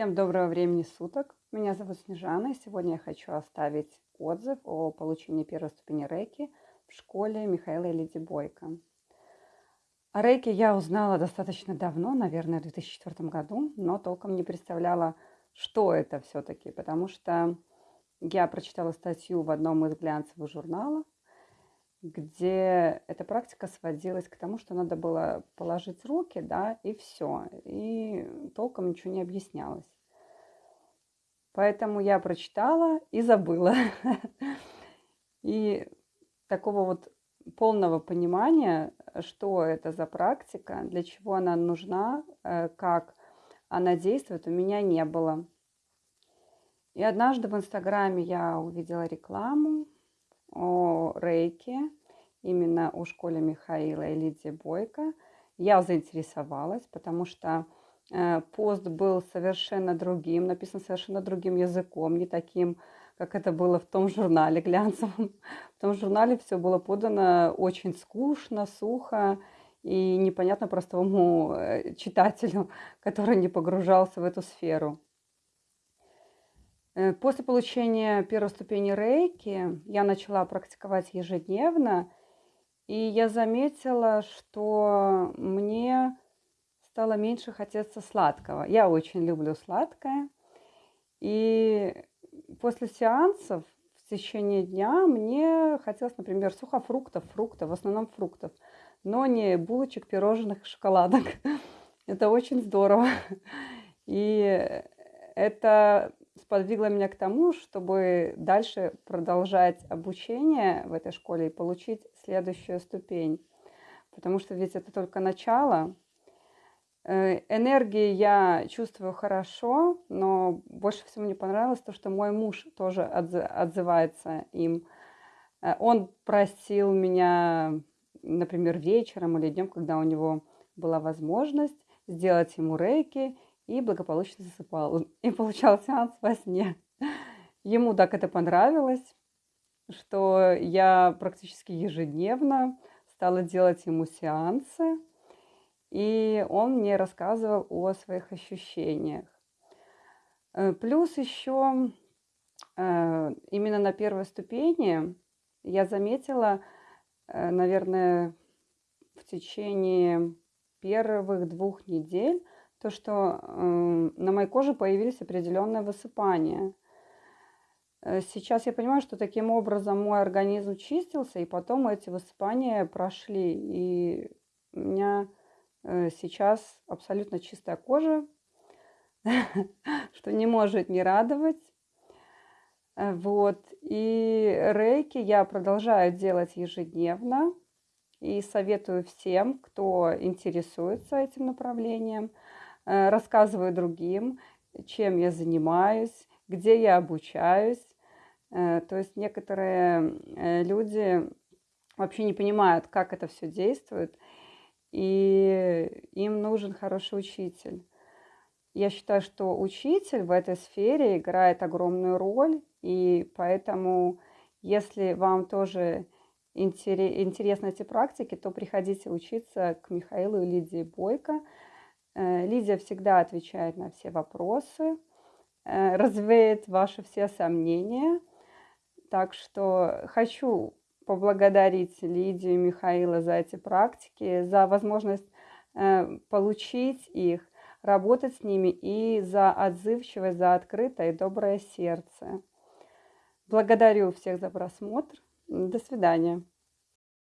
Всем доброго времени суток. Меня зовут Снежана, и сегодня я хочу оставить отзыв о получении первой ступени рейки в школе Михаила и Лиди Бойко. О рейке я узнала достаточно давно, наверное, в 2004 году, но толком не представляла, что это все-таки, потому что я прочитала статью в одном из глянцевых журналов, где эта практика сводилась к тому, что надо было положить руки, да, и все. И толком ничего не объяснялось. Поэтому я прочитала и забыла. И такого вот полного понимания, что это за практика, для чего она нужна, э, как она действует, у меня не было. И однажды в Инстаграме я увидела рекламу о рейке, именно о школе Михаила и Лидии Бойко. Я заинтересовалась, потому что э, пост был совершенно другим, написан совершенно другим языком, не таким, как это было в том журнале глянцевом. В том журнале все было подано очень скучно, сухо и непонятно простому э, читателю, который не погружался в эту сферу. Э, после получения первой ступени рейки я начала практиковать ежедневно, и я заметила, что мне стало меньше хотеться сладкого. Я очень люблю сладкое. И после сеансов в течение дня мне хотелось, например, сухофруктов, фруктов, в основном фруктов, но не булочек, пирожных, шоколадок. Это очень здорово. И это сподвигло меня к тому, чтобы дальше продолжать обучение в этой школе и получить следующую ступень. Потому что ведь это только начало. Э, энергии я чувствую хорошо, но больше всего мне понравилось то, что мой муж тоже отзывается им. Э, он просил меня, например, вечером или днем, когда у него была возможность, сделать ему рейки – и благополучно засыпал. И получал сеанс во сне. Ему так это понравилось, что я практически ежедневно стала делать ему сеансы, и он мне рассказывал о своих ощущениях. Э, плюс еще э, именно на первой ступени я заметила, э, наверное, в течение первых двух недель, то, что э, на моей коже появились определенные высыпания. Э, сейчас я понимаю, что таким образом мой организм чистился, и потом эти высыпания прошли. И у меня э, сейчас абсолютно чистая кожа, что не может не радовать. Э, вот. И рейки я продолжаю делать ежедневно. И советую всем, кто интересуется этим направлением – рассказываю другим, чем я занимаюсь, где я обучаюсь. Э, то есть некоторые э, люди вообще не понимают, как это все действует, и им нужен хороший учитель. Я считаю, что учитель в этой сфере играет огромную роль, и поэтому, если вам тоже интересны эти практики, то приходите учиться к Михаилу и Лидии Бойко. Э, Лидия всегда отвечает на все вопросы, э, развеет ваши все сомнения. Так что хочу поблагодарить Лидию и Михаила за эти практики, за возможность э, получить их, работать с ними и за отзывчивость, за открытое и доброе сердце. Благодарю всех за просмотр. До свидания.